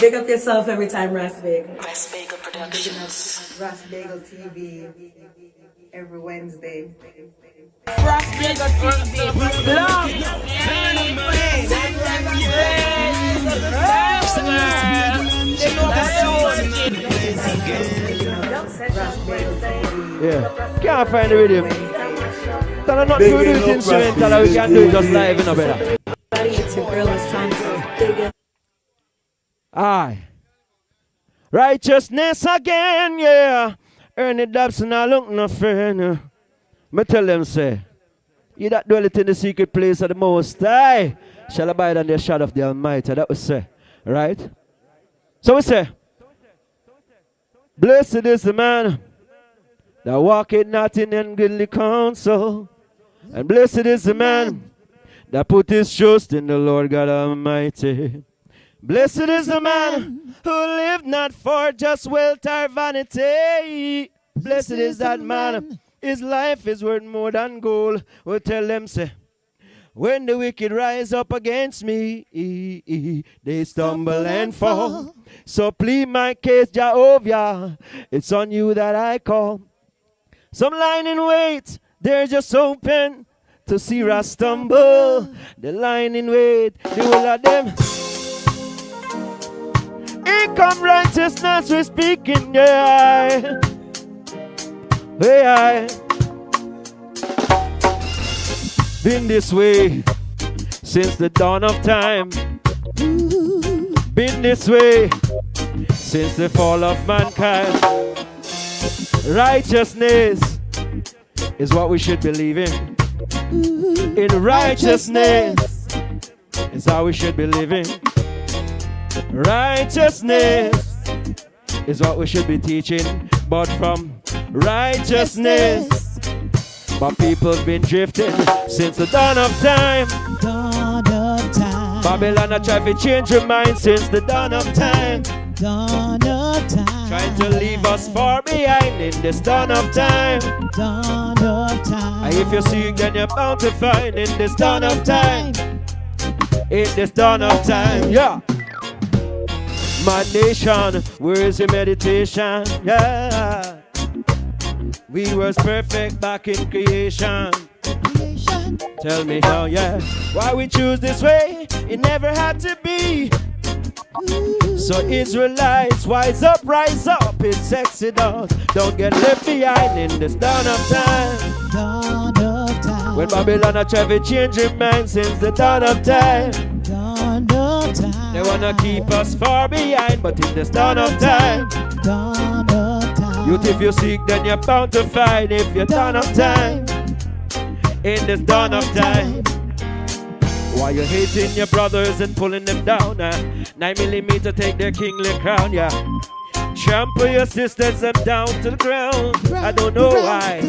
Speaker 6: Big up yourself every time, Ras Bagel.
Speaker 4: West Baker Productions.
Speaker 17: Ras Bagel TV every Wednesday.
Speaker 18: Yeah. Can't find the rhythm. Tell her not to do it instrumental, or we can do it just live, you know, better.
Speaker 6: It's your girl, it's Santa. Big up.
Speaker 18: Aye. Righteousness again, yeah. Ernie Dobson, I look no friend. Me tell them, say, you that dwelleth in the secret place of the Most High shall abide under the shadow of the Almighty. That we say, right? So we say, Blessed is the man that walketh not in ungodly counsel, and blessed is the man that put his trust in the Lord God Almighty. Blessed is the man who lived not for just wealth or vanity. Blessed is that man. His life is worth more than gold. We'll tell them, say, when the wicked rise up against me, they stumble and fall. So plead my case, Jehovah. It's on you that I call. Some lying in wait, they're just open to see us stumble. The lying in wait, the whole of them. Here come righteousness, we're speaking, yeah. Yeah. Been this way since the dawn of time. Been this way since the fall of mankind. Righteousness is what we should believe in. In righteousness is how we should be living. Righteousness is what we should be teaching, but from righteousness. But people's been drifting since the dawn of time.
Speaker 19: Dawn of time.
Speaker 18: Babylon have tried to change your mind since the dawn of time.
Speaker 19: Dawn of time.
Speaker 18: Trying to leave us far behind in this dawn of time.
Speaker 19: Dawn of time.
Speaker 18: And if you seek, then you're bound to find in this dawn of time. In this dawn of time, yeah. My nation, where's your meditation? Yeah. We was perfect back in creation. Tell me how, yeah. Why we choose this way? It never had to be. Mm-hmm. So Israelites, wise up, rise up. It's Exodus. Don't get left behind in this dawn of time.
Speaker 19: Dawn of time.
Speaker 18: When Babylon a change your mind since the dawn of time.
Speaker 19: Time.
Speaker 18: They wanna keep us far behind, but in this dawn of time,
Speaker 16: Dawn of time.
Speaker 18: youth, if you seek, then you're bound to find. If you're dawn of time, in this dawn of time. Why you hating your brothers and pulling them down? Uh? Nine millimeter take their kingly crown, yeah. Trample your sisters them down to the ground. I don't know why.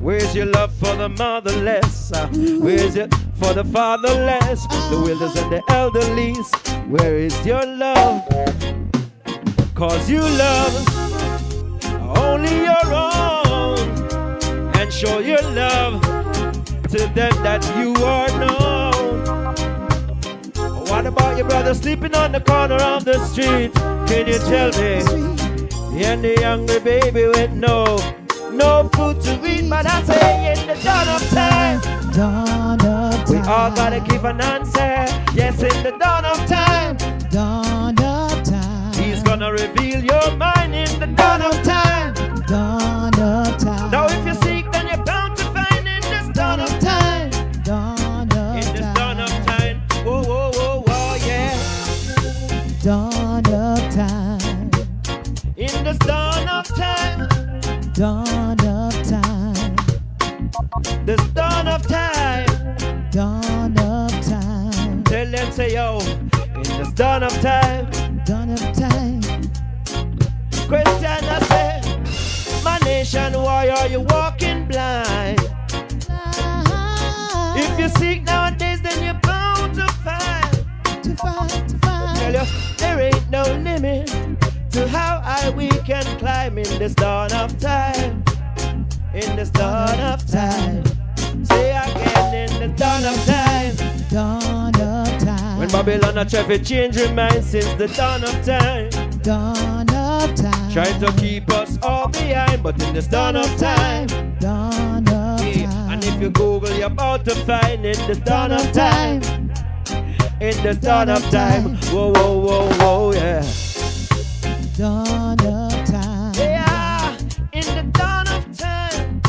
Speaker 18: Where's your love for the motherless? Uh, where's it for the fatherless? The widows and the elderlies. Where is your love? Cause you love only your own. And show your love to them that you are known. What about your brother sleeping on the corner of the street? Can you tell me? And the younger baby with no no food to eat, but I say in the dawn of time,
Speaker 16: Dawn of.
Speaker 18: We all gotta give an answer. Yes, in the dawn of time,
Speaker 16: Dawn of time.
Speaker 18: He's gonna reveal your mind in the dawn of time.
Speaker 16: Dawn of time.
Speaker 18: Now, if you seek, then you're bound to find in this dawn of time.
Speaker 16: Dawn of time.
Speaker 18: In this dawn of time, whoa, whoa, whoa, whoa, yeah.
Speaker 16: Dawn of time.
Speaker 18: In this dawn of time,
Speaker 16: Dawn of time.
Speaker 18: this dawn of time.
Speaker 16: Dawn of time.
Speaker 18: Tell them, say, yo, in this dawn of time.
Speaker 16: Dawn of time.
Speaker 18: Question I say, my nation, why are you walking blind? Ah. If you seek nowadays, then you're bound to find.
Speaker 16: To find, to find.
Speaker 18: Tell you, there ain't no limit to how high we can climb in this dawn of time. In this dawn of time. Say again, in the dawn of time.
Speaker 16: Dawn of time.
Speaker 18: When Babylon a try to change her mind since the dawn of time.
Speaker 16: Dawn of time.
Speaker 18: Trying to keep us all behind, but in this dawn of time.
Speaker 16: Dawn of time.
Speaker 18: And if you Google, you're about to find in the dawn of time. In the dawn of time. Whoa, whoa, whoa, whoa, yeah.
Speaker 16: Dawn of time.
Speaker 18: Yeah, in the dawn of time.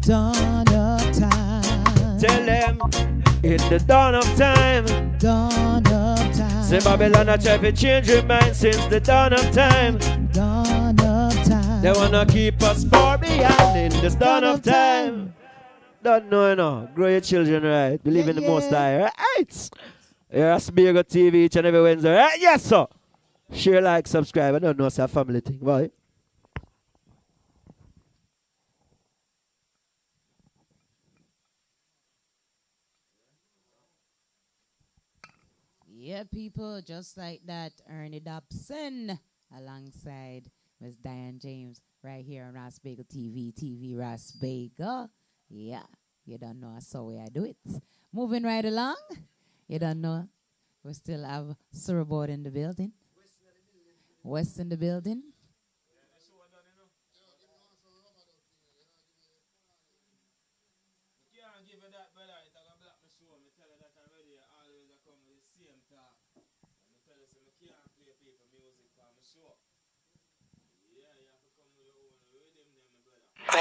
Speaker 16: Dawn
Speaker 18: in the dawn of time.
Speaker 16: Dawn of time.
Speaker 18: Say Babylon a try to change your mind since the dawn of time.
Speaker 16: Dawn of time.
Speaker 18: They wanna keep us far behind in this dawn of time. Don't know, you know. Grow your children right. Believe in the Most High, right? Yeah, that's Bigger TV each and every Wednesday, right? Yes, sir. Share, like, subscribe. I don't know it's a family thing, right?
Speaker 9: Yeah, people, just like that, Ernie Dobson alongside Miss Diane James right here on Bagel TV, TV Bagel. Yeah, you don't know so way I do it. Moving right along, you don't know. We still have Surabord in the building. West in the building.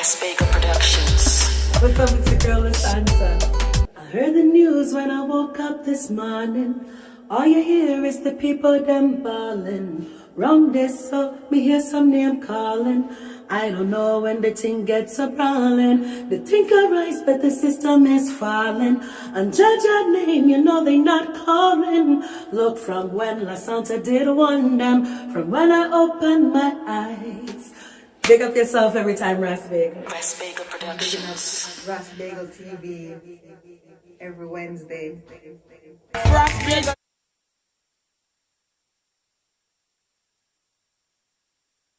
Speaker 4: West Bagel Productions.
Speaker 6: What's up, it's your girl. I heard the news when I woke up this morning. All you hear is the people them ballin'. Wrong this, so me hear some name calling. I don't know when the thing gets a brawling. The think rise, but the system is falling. And judge our name, you know they not calling. Look from when La Santa did one them, from when I opened my eyes. Big up yourself every time, Ras Bagel.
Speaker 4: West Bagel Productions.
Speaker 17: Ras Bagel TV every Wednesday.
Speaker 20: Ras Bagel